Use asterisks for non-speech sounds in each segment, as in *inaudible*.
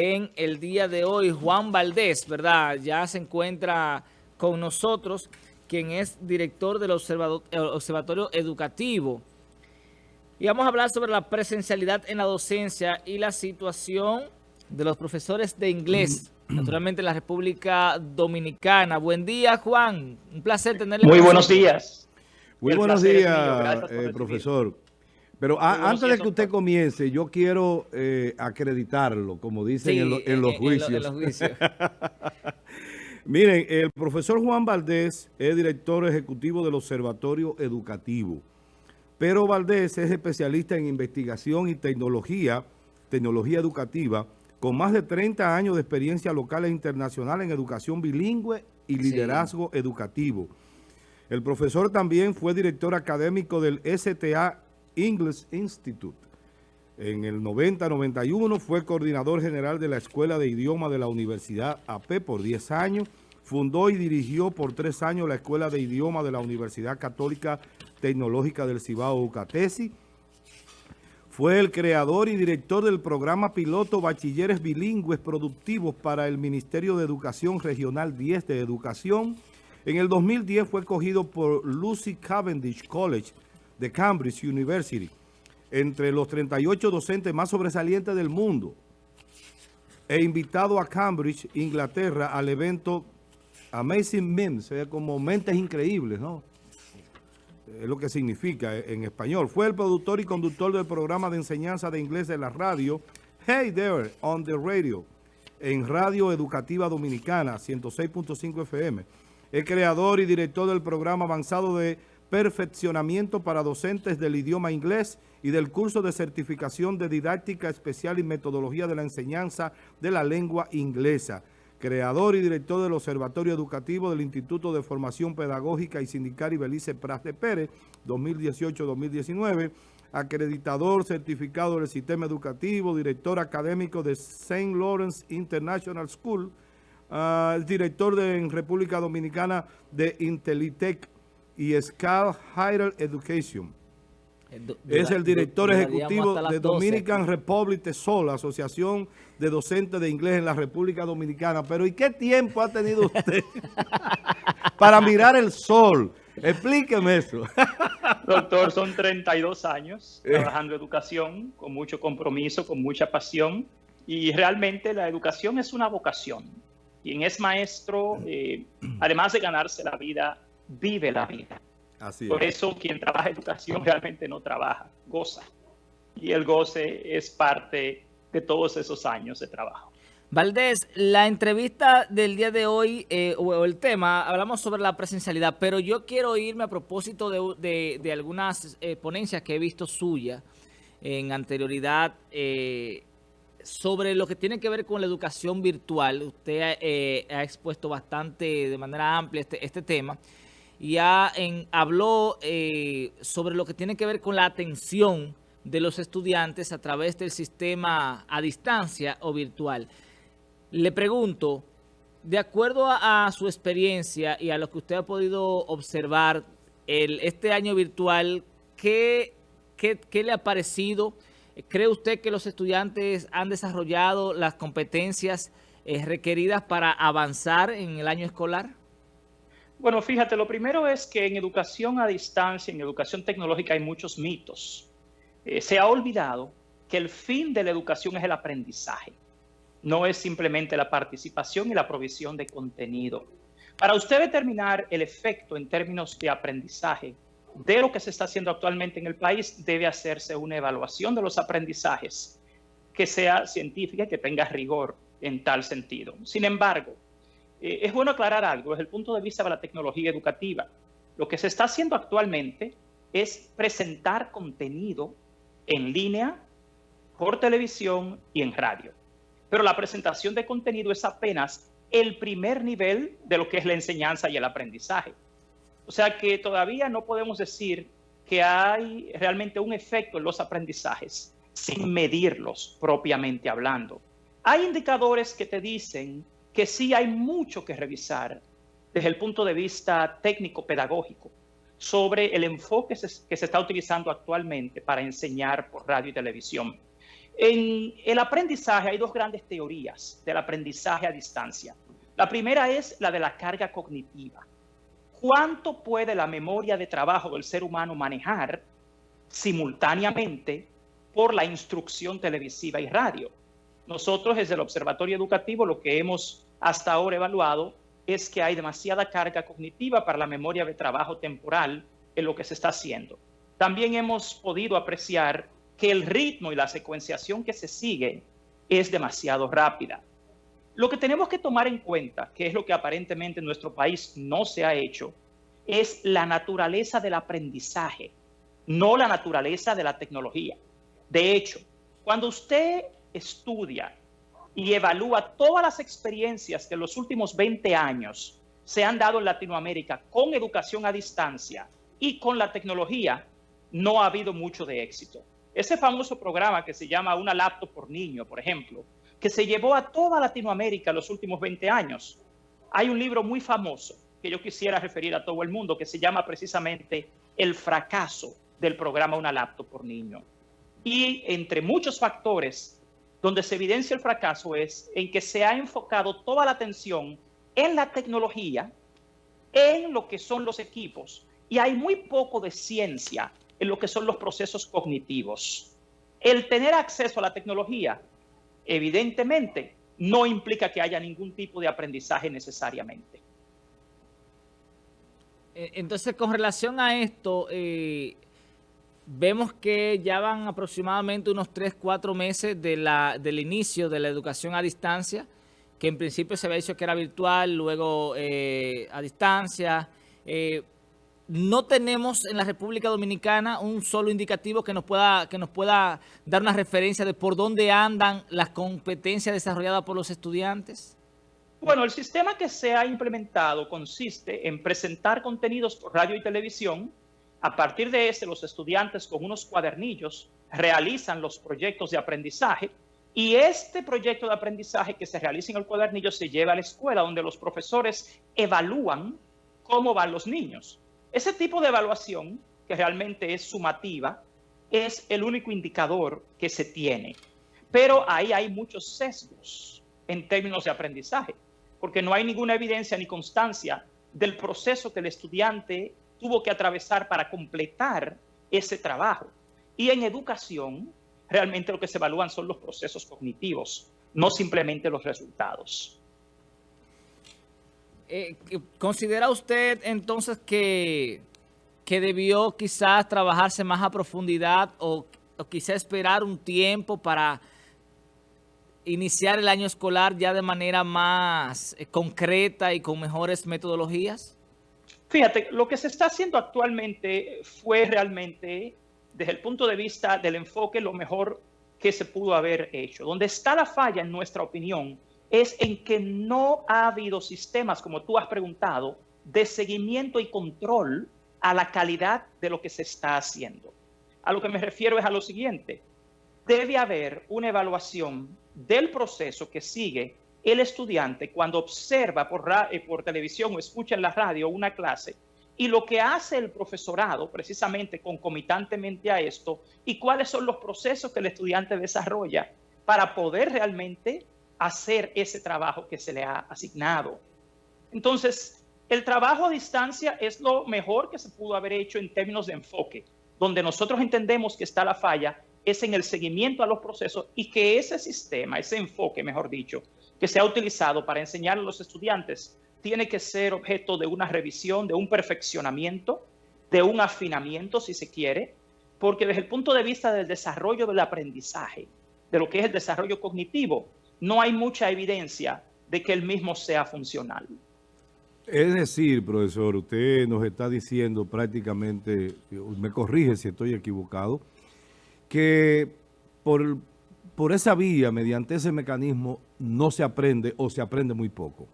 en el día de hoy. Juan Valdés, ¿verdad? Ya se encuentra con nosotros, quien es director del Observatorio Educativo. Y vamos a hablar sobre la presencialidad en la docencia y la situación de los profesores de inglés, naturalmente en la República Dominicana. Buen día, Juan. Un placer tenerle. Muy buenos días. Muy buenos días, eh, profesor. Pero antes de que usted comience, yo quiero eh, acreditarlo, como dicen en, los juicios. *laughs* Miren, el profesor Juan Valdés es director ejecutivo del Observatorio Educativo. Pero Valdés es especialista en investigación y tecnología, tecnología educativa, con más de 30 años de experiencia local e internacional en educación bilingüe y liderazgo educativo. El profesor también fue director académico del STA English Institute. En el 90-91 fue coordinador general de la Escuela de Idioma de la Universidad AP por 10 años. Fundó y dirigió por 3 años la Escuela de Idioma de la Universidad Católica Tecnológica del Cibao Ucatesi. Fue el creador y director del programa piloto Bachilleres Bilingües Productivos para el Ministerio de Educación Regional 10 de Educación. En el 2010 fue cogido por Lucy Cavendish College de Cambridge University, entre los 38 docentes más sobresalientes del mundo, e invitado a Cambridge, Inglaterra, al evento Amazing Memes, como mentes increíbles, ¿no? Es lo que significa en español. Fue el productor y conductor del programa de enseñanza de inglés de la radio Hey There on the Radio, en Radio Educativa Dominicana, 106.5 FM. Es creador y director del programa avanzado de perfeccionamiento para docentes del idioma inglés y del curso de certificación de didáctica especial y metodología de la enseñanza de la lengua inglesa. Creador y director del Observatorio Educativo del Instituto de Formación Pedagógica y Sindical Ibelice Pras de Pérez, 2018-2019. Acreditador certificado del sistema educativo, director académico de St. Lawrence International School, ah, director de, en República Dominicana de Intelitech, y Scal Higher Education. es el director ejecutivo de Dominican Republic Sol, Asociación de Docentes de Inglés en la República Dominicana. Pero ¿y qué tiempo ha tenido usted *laughs* para mirar el sol? Explíqueme eso. *laughs* Doctor, son 32 años eh. trabajando educación, con mucho compromiso, con mucha pasión. Y realmente la educación es una vocación. Quien es maestro, eh, además de ganarse la vida vive la vida. Por eso quien trabaja educación realmente no trabaja, goza. Y el goce es parte de todos esos años de trabajo. Valdés, la entrevista del día de hoy, eh, o el tema, hablamos sobre la presencialidad, pero yo quiero irme a propósito de, algunas eh, ponencias que he visto suya en anterioridad eh, sobre lo que tiene que ver con la educación virtual. Usted ha expuesto bastante, de manera amplia, este, este tema ya en, habló eh, sobre lo que tiene que ver con la atención de los estudiantes a través del sistema a distancia o virtual. Le pregunto, de acuerdo a, su experiencia y a lo que usted ha podido observar el, este año virtual, ¿qué, qué, le ha parecido? ¿Cree usted que los estudiantes han desarrollado las competencias eh, requeridas para avanzar en el año escolar? Bueno, fíjate, lo primero es que en educación a distancia, en educación tecnológica hay muchos mitos. Eh, se ha olvidado que el fin de la educación es el aprendizaje. No es simplemente la participación y la provisión de contenido. Para usted determinar el efecto en términos de aprendizaje de lo que se está haciendo actualmente en el país, debe hacerse una evaluación de los aprendizajes que sea científica y que tenga rigor en tal sentido. Sin embargo, eh, es bueno aclarar algo desde el punto de vista de la tecnología educativa. Lo que se está haciendo actualmente es presentar contenido en línea, por televisión y en radio. Pero la presentación de contenido es apenas el primer nivel de lo que es la enseñanza y el aprendizaje. O sea que todavía no podemos decir que hay realmente un efecto en los aprendizajes sin medirlos propiamente hablando. Hay indicadores que te dicen que sí hay mucho que revisar desde el punto de vista técnico-pedagógico sobre el enfoque que se está utilizando actualmente para enseñar por radio y televisión. En el aprendizaje hay dos grandes teorías del aprendizaje a distancia. La primera es la de la carga cognitiva. ¿Cuánto puede la memoria de trabajo del ser humano manejar simultáneamente por la instrucción televisiva y radio? Nosotros desde el Observatorio Educativo lo que hemos hasta ahora evaluado es que hay demasiada carga cognitiva para la memoria de trabajo temporal en lo que se está haciendo. También hemos podido apreciar que el ritmo y la secuenciación que se sigue es demasiado rápida. Lo que tenemos que tomar en cuenta, que es lo que aparentemente en nuestro país no se ha hecho, es la naturaleza del aprendizaje, no la naturaleza de la tecnología. De hecho, cuando usted estudia y evalúa todas las experiencias que en los últimos 20 años se han dado en Latinoamérica con educación a distancia y con la tecnología, no ha habido mucho de éxito. Ese famoso programa que se llama Una laptop por niño, por ejemplo, que se llevó a toda Latinoamérica en los últimos 20 años. Hay un libro muy famoso que yo quisiera referir a todo el mundo que se llama precisamente El fracaso del programa Una laptop por niño. Y entre muchos factores donde se evidencia el fracaso es en que se ha enfocado toda la atención en la tecnología, en lo que son los equipos, y hay muy poco de ciencia en lo que son los procesos cognitivos. El tener acceso a la tecnología, evidentemente, no implica que haya ningún tipo de aprendizaje necesariamente. Eh, entonces, con relación a esto, eh, vemos que ya van aproximadamente unos 3, 4 meses de la, del inicio de la educación a distancia, que en principio se había dicho que era virtual, luego eh, a distancia, no tenemos en la República Dominicana un solo indicativo que nos pueda que nos pueda dar una referencia de por dónde andan las competencias desarrolladas por los estudiantes? Bueno, el sistema que se ha implementado consiste en presentar contenidos por radio y televisión. A partir de ese, los estudiantes con unos cuadernillos realizan los proyectos de aprendizaje y este proyecto de aprendizaje que se realiza en el cuadernillo se lleva a la escuela donde los profesores evalúan cómo van los niños. Ese tipo de evaluación, que realmente es sumativa, es el único indicador que se tiene. Pero ahí hay muchos sesgos en términos de aprendizaje, porque no hay ninguna evidencia ni constancia del proceso que el estudiante tuvo que atravesar para completar ese trabajo. Y en educación, realmente lo que se evalúan son los procesos cognitivos, no simplemente los resultados. Eh, ¿Considera usted entonces que, que debió quizás trabajarse más a profundidad o, o quizás esperar un tiempo para iniciar el año escolar ya de manera más eh, concreta y con mejores metodologías? Fíjate, lo que se está haciendo actualmente fue realmente, desde el punto de vista del enfoque, lo mejor que se pudo haber hecho. Donde está la falla, en nuestra opinión, es en que no ha habido sistemas, como tú has preguntado, de seguimiento y control a la calidad de lo que se está haciendo. A lo que me refiero es a lo siguiente. Debe haber una evaluación del proceso que sigue el estudiante cuando observa por, eh, por televisión o escucha en la radio una clase y lo que hace el profesorado precisamente concomitantemente a esto y cuáles son los procesos que el estudiante desarrolla para poder realmente hacer ese trabajo que se le ha asignado. Entonces, el trabajo a distancia es lo mejor que se pudo haber hecho en términos de enfoque. Donde nosotros entendemos que está la falla es en el seguimiento a los procesos y que ese sistema, ese enfoque, mejor dicho, que se ha utilizado para enseñar a los estudiantes, tiene que ser objeto de una revisión, de un perfeccionamiento, de un afinamiento, si se quiere, porque desde el punto de vista del desarrollo del aprendizaje, de lo que es el desarrollo cognitivo, no hay mucha evidencia de que el mismo sea funcional. Es decir, profesor, usted nos está diciendo prácticamente, me corrige si estoy equivocado, que por, por esa vía, mediante ese mecanismo, no se aprende o se aprende muy poco.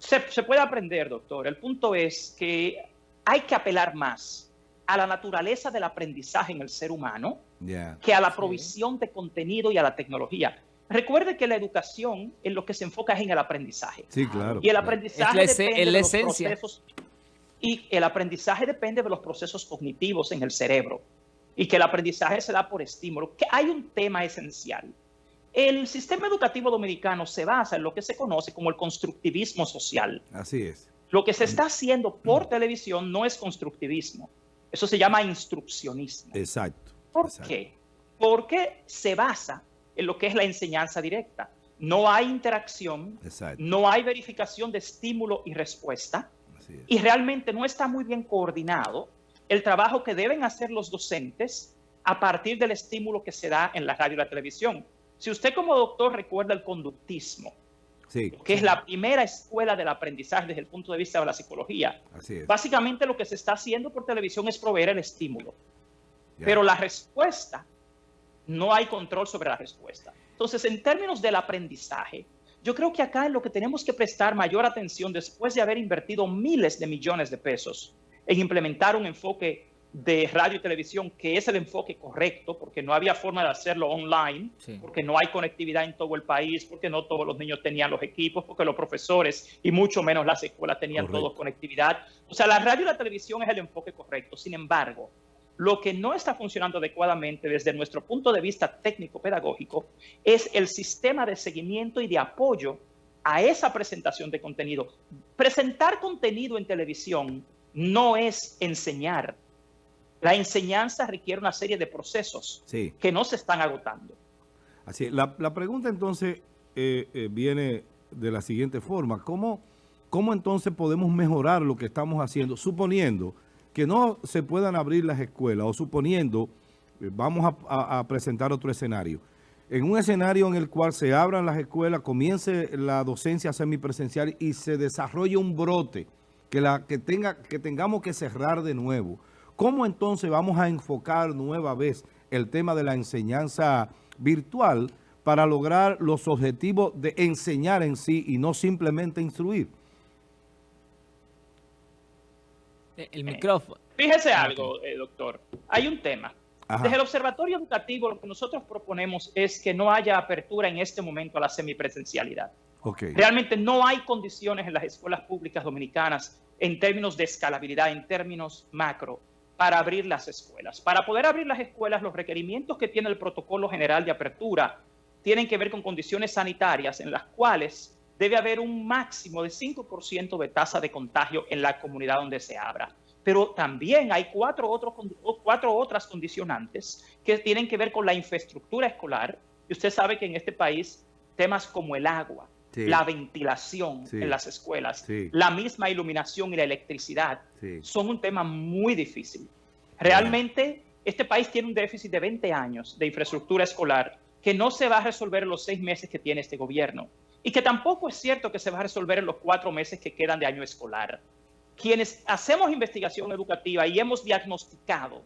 Se, puede aprender, doctor. El punto es que hay que apelar más a la naturaleza del aprendizaje en el ser humano que a la provisión de contenido y a la tecnología. Recuerde que la educación en lo que se enfoca es en el aprendizaje. Sí, claro. Y el aprendizaje depende de los procesos y el aprendizaje depende de los procesos cognitivos en el cerebro. Y que el aprendizaje se da por estímulo. Que hay un tema esencial. El sistema educativo dominicano se basa en lo que se conoce como el constructivismo social. Así es. Lo que se está haciendo por televisión no es constructivismo. Eso se llama instruccionismo. Exacto. ¿Por qué? Porque se basa en lo que es la enseñanza directa. No hay interacción, no hay verificación de estímulo y respuesta, y realmente no está muy bien coordinado el trabajo que deben hacer los docentes a partir del estímulo que se da en la radio y la televisión. Si usted como doctor recuerda el conductismo, que es la primera escuela del aprendizaje desde el punto de vista de la psicología, básicamente lo que se está haciendo por televisión es proveer el estímulo. Pero la respuesta, no hay control sobre la respuesta. Entonces, en términos del aprendizaje, yo creo que acá es lo que tenemos que prestar mayor atención después de haber invertido miles de millones de pesos en implementar un enfoque de radio y televisión, que es el enfoque correcto, porque no había forma de hacerlo online, porque no hay conectividad en todo el país, porque no todos los niños tenían los equipos, porque los profesores y mucho menos las escuelas tenían todos conectividad. O sea, la radio y la televisión es el enfoque correcto. Sin embargo, lo que no está funcionando adecuadamente desde nuestro punto de vista técnico-pedagógico es el sistema de seguimiento y de apoyo a esa presentación de contenido. Presentar contenido en televisión no es enseñar. La enseñanza requiere una serie de procesos que no se están agotando. Así La, pregunta entonces eh, eh, viene de la siguiente forma. ¿Cómo, ¿Cómo entonces podemos mejorar lo que estamos haciendo? Suponiendo que no se puedan abrir las escuelas o suponiendo, eh, vamos a, presentar otro escenario, en un escenario en el cual se abran las escuelas, comience la docencia semipresencial y se desarrolle un brote que, la, que, tenga, que tengamos que cerrar de nuevo. ¿Cómo entonces vamos a enfocar nueva vez el tema de la enseñanza virtual para lograr los objetivos de enseñar en sí y no simplemente instruir? El micrófono. Fíjese algo, eh, doctor. Hay un tema. Desde el Observatorio Educativo lo que nosotros proponemos es que no haya apertura en este momento a la semipresencialidad. Okay. Realmente no hay condiciones en las escuelas públicas dominicanas en términos de escalabilidad, en términos macro, para abrir las escuelas. Para poder abrir las escuelas, los requerimientos que tiene el protocolo general de apertura tienen que ver con condiciones sanitarias en las cuales debe haber un máximo de 5% de tasa de contagio en la comunidad donde se abra. Pero también hay cuatro, otros, cuatro otras condicionantes que tienen que ver con la infraestructura escolar. Y usted sabe que en este país temas como el agua, la ventilación en las escuelas, la misma iluminación y la electricidad son un tema muy difícil. Realmente este país tiene un déficit de 20 años de infraestructura escolar que no se va a resolver en los seis meses que tiene este gobierno y que tampoco es cierto que se va a resolver en los cuatro meses que quedan de año escolar. Quienes hacemos investigación educativa y hemos diagnosticado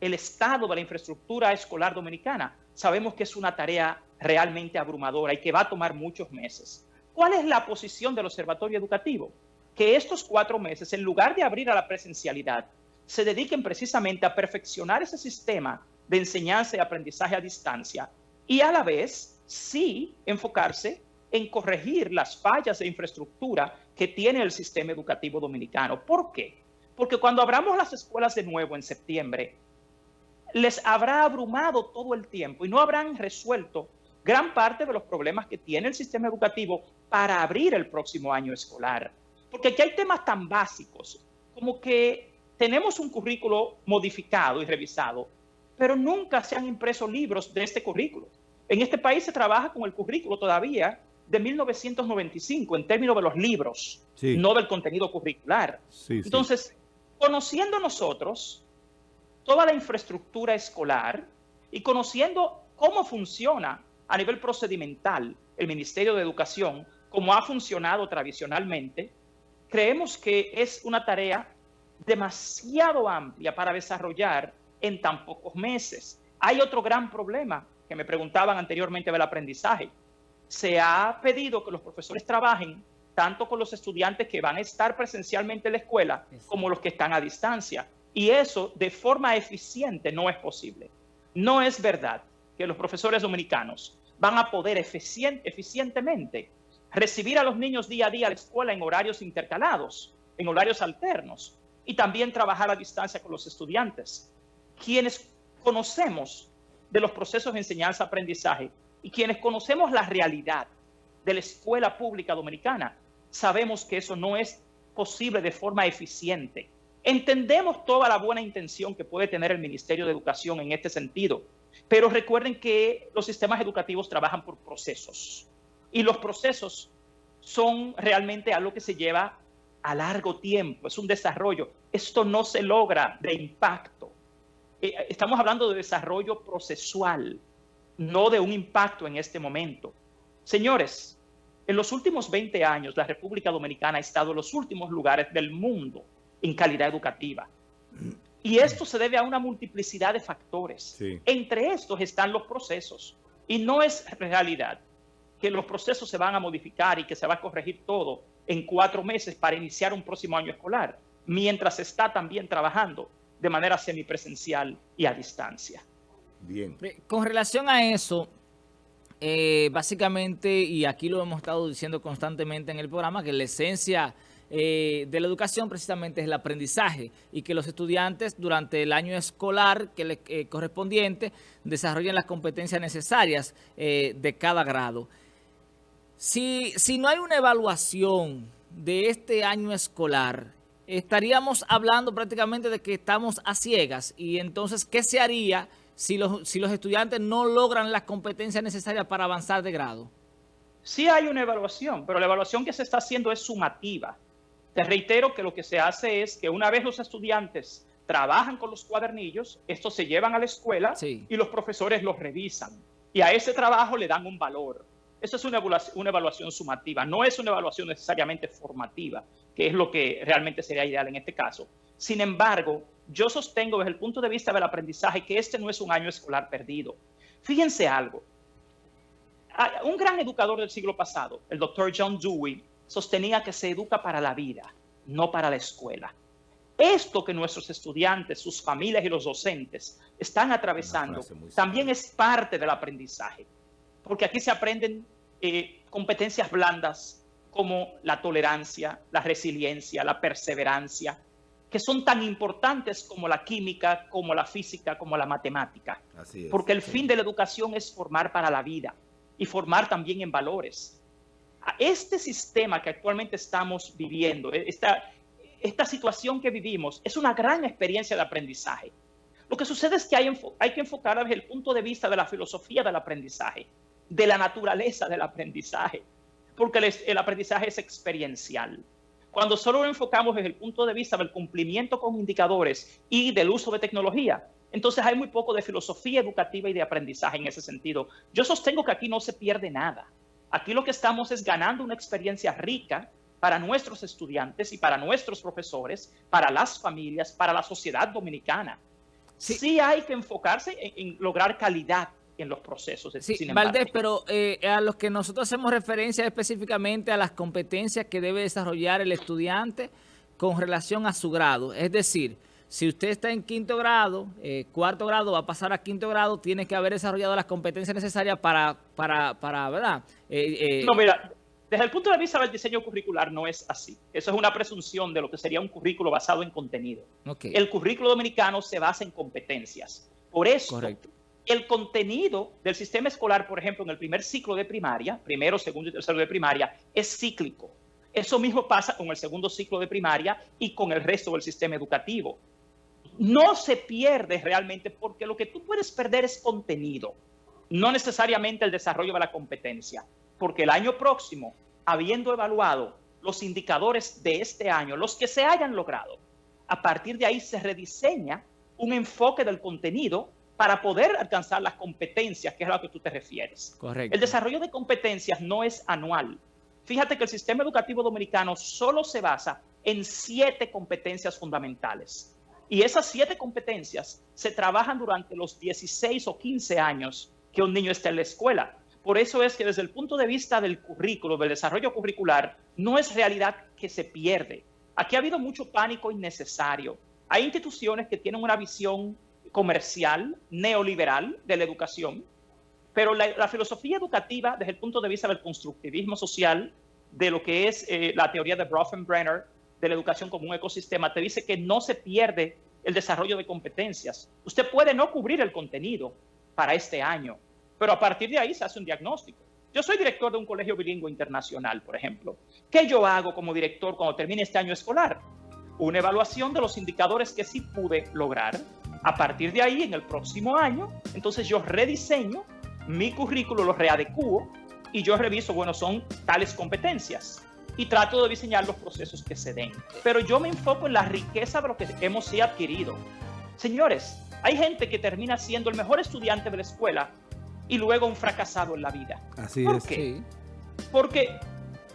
el estado de la infraestructura escolar dominicana, sabemos que es una tarea realmente abrumadora y que va a tomar muchos meses. ¿Cuál es la posición del Observatorio Educativo? Que estos cuatro meses, en lugar de abrir a la presencialidad, se dediquen precisamente a perfeccionar ese sistema de enseñanza y aprendizaje a distancia y a la vez sí enfocarse en corregir las fallas de infraestructura que tiene el sistema educativo dominicano. ¿Por qué? Porque cuando abramos las escuelas de nuevo en septiembre, les habrá abrumado todo el tiempo y no habrán resuelto gran parte de los problemas que tiene el sistema educativo para abrir el próximo año escolar. Porque aquí hay temas tan básicos como que tenemos un currículo modificado y revisado, pero nunca se han impreso libros de este currículo. En este país se trabaja con el currículo todavía de 1995 en términos de los libros, no del contenido curricular. Entonces, conociendo nosotros toda la infraestructura escolar y conociendo cómo funciona a nivel procedimental el Ministerio de Educación, como ha funcionado tradicionalmente, creemos que es una tarea demasiado amplia para desarrollar en tan pocos meses. Hay otro gran problema que me preguntaban anteriormente del aprendizaje se ha pedido que los profesores trabajen tanto con los estudiantes que van a estar presencialmente en la escuela como los que están a distancia. Y eso de forma eficiente no es posible. No es verdad que los profesores dominicanos van a poder eficientemente recibir a los niños día a día a la escuela en horarios intercalados, en horarios alternos, y también trabajar a distancia con los estudiantes. Quienes conocemos de los procesos de enseñanza-aprendizaje y quienes conocemos la realidad de la escuela pública dominicana, sabemos que eso no es posible de forma eficiente. Entendemos toda la buena intención que puede tener el Ministerio de Educación en este sentido, pero recuerden que los sistemas educativos trabajan por procesos y los procesos son realmente algo que se lleva a largo tiempo, es un desarrollo. Esto no se logra de impacto. Eh, estamos hablando de desarrollo procesual, no de un impacto en este momento. Señores, en los últimos 20 años, la República Dominicana ha estado en los últimos lugares del mundo en calidad educativa. Y esto se debe a una multiplicidad de factores. Entre estos están los procesos. Y no es realidad que los procesos se van a modificar y que se va a corregir todo en cuatro meses para iniciar un próximo año escolar, mientras está también trabajando de manera semipresencial y a distancia. Bien. Con relación a eso, eh, básicamente, y aquí lo hemos estado diciendo constantemente en el programa, que la esencia eh, de la educación precisamente es el aprendizaje y que los estudiantes durante el año escolar que les eh, correspondiente desarrollen las competencias necesarias de cada grado. Si, si no hay una evaluación de este año escolar, estaríamos hablando prácticamente de que estamos a ciegas y entonces, ¿qué se haría si los, si los estudiantes no logran las competencias necesarias para avanzar de grado? Sí hay una evaluación, pero la evaluación que se está haciendo es sumativa. Te reitero que lo que se hace es que una vez los estudiantes trabajan con los cuadernillos, estos se llevan a la escuela y los profesores los revisan. Y a ese trabajo le dan un valor. Eso es una evaluación, una evaluación sumativa, no es una evaluación necesariamente formativa, que es lo que realmente sería ideal en este caso. Sin embargo, yo sostengo desde el punto de vista del aprendizaje que este no es un año escolar perdido. Fíjense algo. Un gran educador del siglo pasado, el doctor John Dewey, sostenía que se educa para la vida, no para la escuela. Esto que nuestros estudiantes, sus familias y los docentes están atravesando también es parte del aprendizaje, porque aquí se aprenden eh, competencias blandas como la tolerancia, la resiliencia, la perseverancia, que son tan importantes como la química, como la física, como la matemática. Porque el fin de la educación es formar para la vida y formar también en valores. Este sistema que actualmente estamos viviendo, e, esta, esta situación que vivimos, es una gran experiencia de aprendizaje. Lo que sucede es que hay, hay que enfocar desde el punto de vista de la filosofía del aprendizaje, de la naturaleza del aprendizaje, porque el, el aprendizaje es experiencial. Cuando solo lo enfocamos desde el punto de vista del cumplimiento con indicadores y del uso de tecnología, entonces hay muy poco de filosofía educativa y de aprendizaje en ese sentido. Yo sostengo que aquí no se pierde nada. Aquí lo que estamos es ganando una experiencia rica para nuestros estudiantes y para nuestros profesores, para las familias, para la sociedad dominicana. Sí, hay que enfocarse en lograr calidad en los procesos. Sí, Valdés, pero eh, a los que nosotros hacemos referencia específicamente a las competencias que debe desarrollar el estudiante con relación a su grado. Es decir, si usted está en quinto grado, eh, cuarto grado, va a pasar a quinto grado, tiene que haber desarrollado las competencias necesarias para, para, para ¿verdad? Eh, no, mira, desde el punto de vista del diseño curricular no es así. Eso es una presunción de lo que sería un currículo basado en contenido. El currículo dominicano se basa en competencias. Por eso, Correcto el contenido del sistema escolar, por ejemplo, en el primer ciclo de primaria, primero, segundo y tercero de primaria, es cíclico. Eso mismo pasa con el segundo ciclo de primaria y con el resto del sistema educativo. No se pierde realmente porque lo que tú puedes perder es contenido, no necesariamente el desarrollo de la competencia, porque el año próximo, habiendo evaluado los indicadores de este año, los que se hayan logrado, a partir de ahí se rediseña un enfoque del contenido para poder alcanzar las competencias, que es a lo que tú te refieres. Correcto. El desarrollo de competencias no es anual. Fíjate que el sistema educativo dominicano solo se basa en siete competencias fundamentales. Y esas siete competencias se trabajan durante los 16 o 15 años que un niño está en la escuela. Por eso es que desde el punto de vista del currículo, del desarrollo curricular, no es realidad que se pierde. Aquí ha habido mucho pánico innecesario. Hay instituciones que tienen una visión comercial, neoliberal de la educación, pero la, filosofía educativa desde el punto de vista del constructivismo social, de lo que es eh, la teoría de Bronfenbrenner, de la educación como un ecosistema, te dice que no se pierde el desarrollo de competencias. Usted puede no cubrir el contenido para este año, pero a partir de ahí se hace un diagnóstico. Yo soy director de un colegio bilingüe internacional, por ejemplo. ¿Qué yo hago como director cuando termine este año escolar? Una evaluación de los indicadores que sí pude lograr. A partir de ahí, en el próximo año, entonces yo rediseño mi currículo, lo readecuo y yo reviso, bueno, son tales competencias y trato de diseñar los procesos que se den. Pero yo me enfoco en la riqueza de lo que hemos sí adquirido. Señores, hay gente que termina siendo el mejor estudiante de la escuela y luego un fracasado en la vida. Así ¿Por es. qué? Porque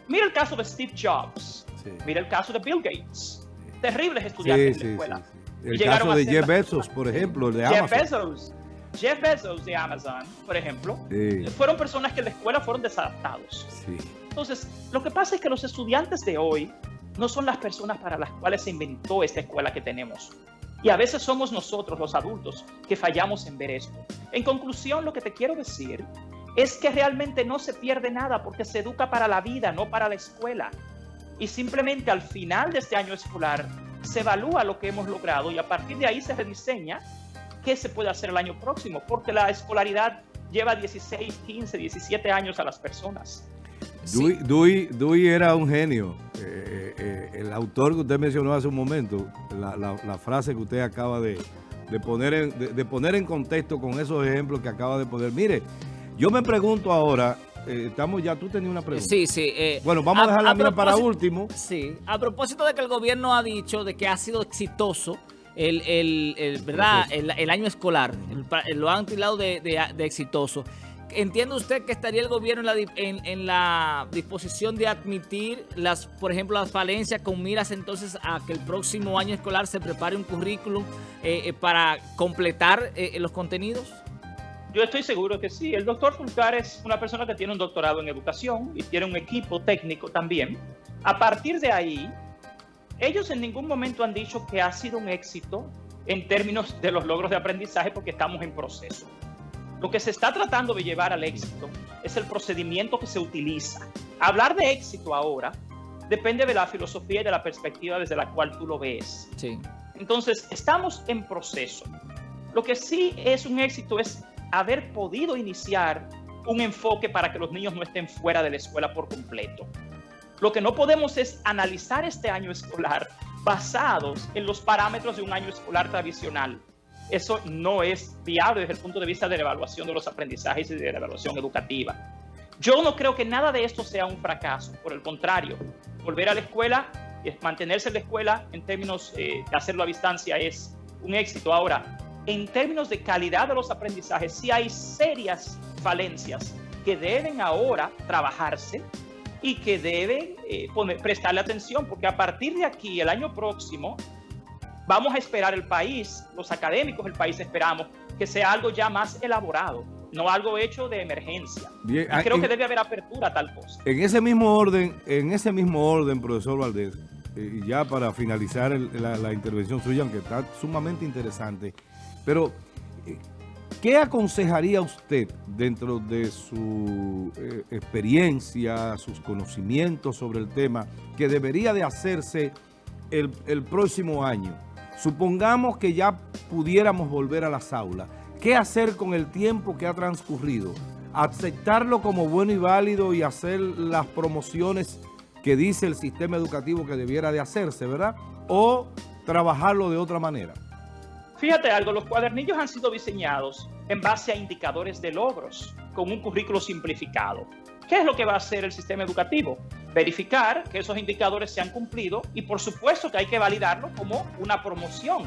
mira el caso de Steve Jobs, Sí. mira el caso de Bill Gates, terribles estudiantes Sí, en la sí, escuela. sí, sí. El caso de Jeff Bezos, por ejemplo, el de Jeff Amazon. Bezos, Jeff Bezos de Amazon, por ejemplo, Sí, fueron personas que en la escuela fueron desadaptados. sí. Entonces, lo que pasa es que los estudiantes de hoy no son las personas para las cuales se inventó esta escuela que tenemos. Y a veces somos nosotros, los adultos, que fallamos en ver esto. En conclusión, lo que te quiero decir es que realmente no se pierde nada porque se educa para la vida, no para la escuela. Y simplemente al final de este año escolar se evalúa lo que hemos logrado y a partir de ahí se rediseña qué se puede hacer el año próximo, porque la escolaridad lleva 16, 15, 17 años a las personas. Sí. Dewey, Dewey- Dewey era un genio. Eh, eh, el autor que usted mencionó hace un momento, la, la- la frase que usted acaba de, de poner en, de, de poner en contexto con esos ejemplos que acaba de poner. Mire, yo me pregunto ahora, eh, estamos ya, tú tenías una pregunta. Sí, sí. eh, Bueno, vamos a, dejar la mía para último. Sí, a propósito de que el gobierno ha dicho de que ha sido exitoso el, el- el, ¿verdad? el, el año escolar, lo han de, de- de exitoso. ¿Entiende usted que estaría el gobierno en la, en, en disposición de admitir, por ejemplo, las falencias con miras entonces a que el próximo año escolar se prepare un currículum eh, eh, para completar eh, los contenidos? Yo estoy seguro que sí. El doctor Fulcar es una persona que tiene un doctorado en educación y tiene un equipo técnico también. A partir de ahí, ellos en ningún momento han dicho que ha sido un éxito en términos de los logros de aprendizaje porque estamos en proceso. Lo que se está tratando de llevar al éxito es el procedimiento que se utiliza. Hablar de éxito ahora depende de la filosofía y de la perspectiva desde la cual tú lo ves. Sí. Entonces, estamos en proceso. Lo que sí es un éxito es haber podido iniciar un enfoque para que los niños no estén fuera de la escuela por completo. Lo que no podemos es analizar este año escolar basados en los parámetros de un año escolar tradicional. Eso no es viable desde el punto de vista de la evaluación de los aprendizajes y de la evaluación educativa. Yo no creo que nada de esto sea un fracaso, por el contrario, volver a la escuela, eh, mantenerse en la escuela en términos eh, de hacerlo a distancia es un éxito. Ahora, en términos de calidad de los aprendizajes, sí hay serias falencias que deben ahora trabajarse y que deben eh, prestarle atención, porque a partir de aquí, el año próximo, vamos a esperar el país, los académicos del país esperamos que sea algo ya más elaborado, no algo hecho de emergencia. Bien, Y ah, creo en- que debe haber apertura a tal cosa. En ese mismo orden, en ese mismo orden, profesor Valdés, eh, y ya para finalizar el- la, la intervención suya, aunque está sumamente interesante, pero eh, ¿qué aconsejaría usted dentro de su eh, experiencia, sus conocimientos sobre el tema, que debería de hacerse el, el próximo año? Supongamos que ya pudiéramos volver a las aulas. ¿Qué hacer con el tiempo que ha transcurrido? aceptarlo como bueno y válido y hacer las promociones que dice el sistema educativo que debiera de hacerse, ¿verdad? O trabajarlo de otra manera. Fíjate algo, los cuadernillos han sido diseñados en base a indicadores de logros, con un currículo simplificado. ¿Qué es lo que va a hacer el sistema educativo? Verificar que esos indicadores se han cumplido y por supuesto que hay que validarlo como una promoción,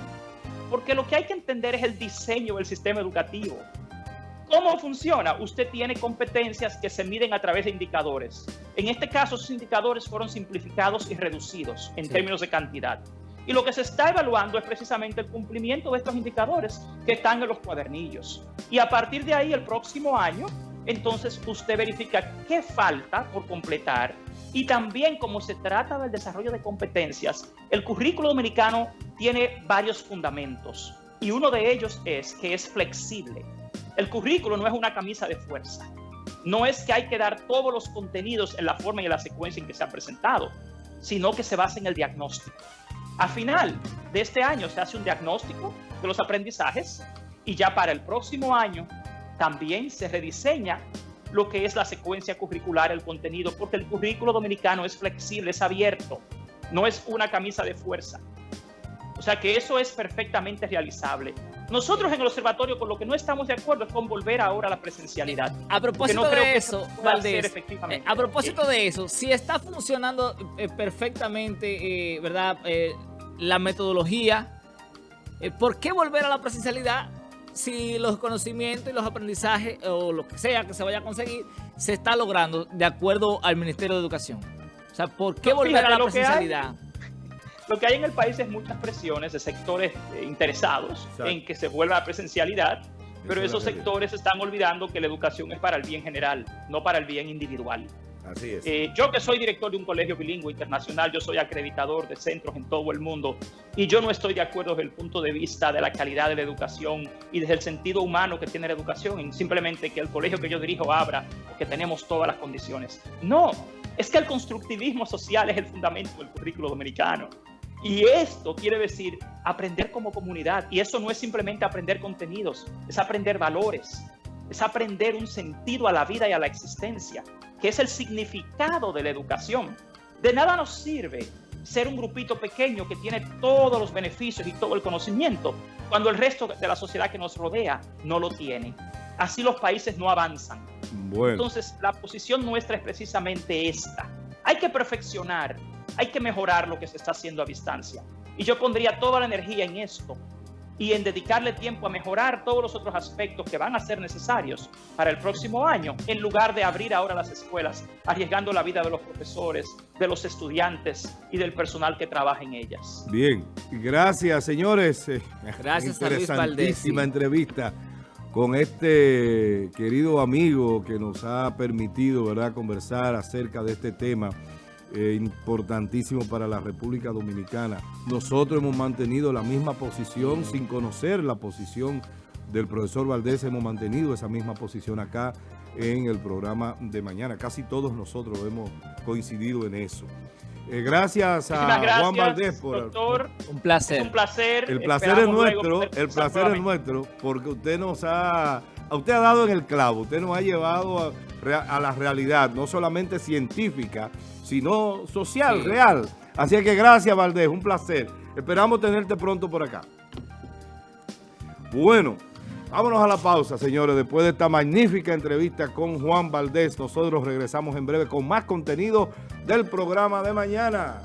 porque lo que hay que entender es el diseño del sistema educativo. ¿Cómo funciona? Usted tiene competencias que se miden a través de indicadores. En este caso, esos indicadores fueron simplificados y reducidos en Sí. términos de cantidad. Y lo que se está evaluando es precisamente el cumplimiento de estos indicadores que están en los cuadernillos. Y a partir de ahí, el próximo año, entonces usted verifica qué falta por completar. Y también como se trata del desarrollo de competencias, el currículo dominicano tiene varios fundamentos. Y uno de ellos es que es flexible. El currículo no es una camisa de fuerza. No es que hay que dar todos los contenidos en la forma y en la secuencia en que se ha presentado, sino que se basa en el diagnóstico. A final de este año se hace un diagnóstico de los aprendizajes y ya para el próximo año también se rediseña lo que es la secuencia curricular, el contenido, porque el currículo dominicano es flexible, es abierto, no es una camisa de fuerza. O sea que eso es perfectamente realizable. Nosotros en el observatorio con lo que no estamos de acuerdo es con volver ahora a la presencialidad. A propósito de eso, Valdés, eh, a propósito de eso, si está funcionando eh, perfectamente, eh, ¿verdad? la metodología, ¿por qué volver a la presencialidad si los conocimientos y los aprendizajes o lo que sea que se vaya a conseguir se está logrando de acuerdo al Ministerio de Educación? O sea, ¿por qué volver a la presencialidad? *laughs* Lo que hay en el país es muchas presiones de sectores eh, interesados en que se vuelva a presencialidad, pero esos sectores están olvidando que la educación es para el bien general, no para el bien individual. Así es. Eh, yo que soy director de un colegio bilingüe internacional, yo soy acreditador de centros en todo el mundo y yo no estoy de acuerdo desde el punto de vista de la calidad de la educación y desde el sentido humano que tiene la educación, en simplemente que el colegio que yo dirijo abra o que tenemos todas las condiciones. No, es que el constructivismo social es el fundamento del currículo dominicano. Y esto quiere decir aprender como comunidad. Y eso no es simplemente aprender contenidos, es aprender valores, es aprender un sentido a la vida y a la existencia, que es el significado de la educación. De nada nos sirve ser un grupito pequeño que tiene todos los beneficios y todo el conocimiento, cuando el resto de la sociedad que nos rodea no lo tiene. Así los países no avanzan. Entonces, la posición nuestra es precisamente esta. Hay que perfeccionar hay que mejorar lo que se está haciendo a distancia. Y yo pondría toda la energía en esto y en dedicarle tiempo a mejorar todos los otros aspectos que van a ser necesarios para el próximo año, en lugar de abrir ahora las escuelas, arriesgando la vida de los profesores, de los estudiantes y del personal que trabaja en ellas. Bien, gracias señores. Gracias Interesantísima entrevista con este querido amigo que nos ha permitido ¿verdad? conversar acerca de este tema eh, importantísimo para la República Dominicana. Nosotros hemos mantenido la misma posición sin conocer la posición del profesor Valdés, hemos mantenido esa misma posición acá en el programa de mañana. Casi todos nosotros hemos coincidido en eso. Eh, gracias a Juan Valdés por doctor, un placer. un placer. El placer es nuestro, el placer es nuestro, porque usted nos ha, usted ha dado en el clavo, usted nos ha llevado a la realidad, no solamente científica, sino social, real. Así que gracias, Valdés, un placer. Esperamos tenerte pronto por acá. Bueno, vámonos a la pausa, señores. Después de esta magnífica entrevista con Juan Valdés, nosotros regresamos en breve con más contenido del programa de mañana.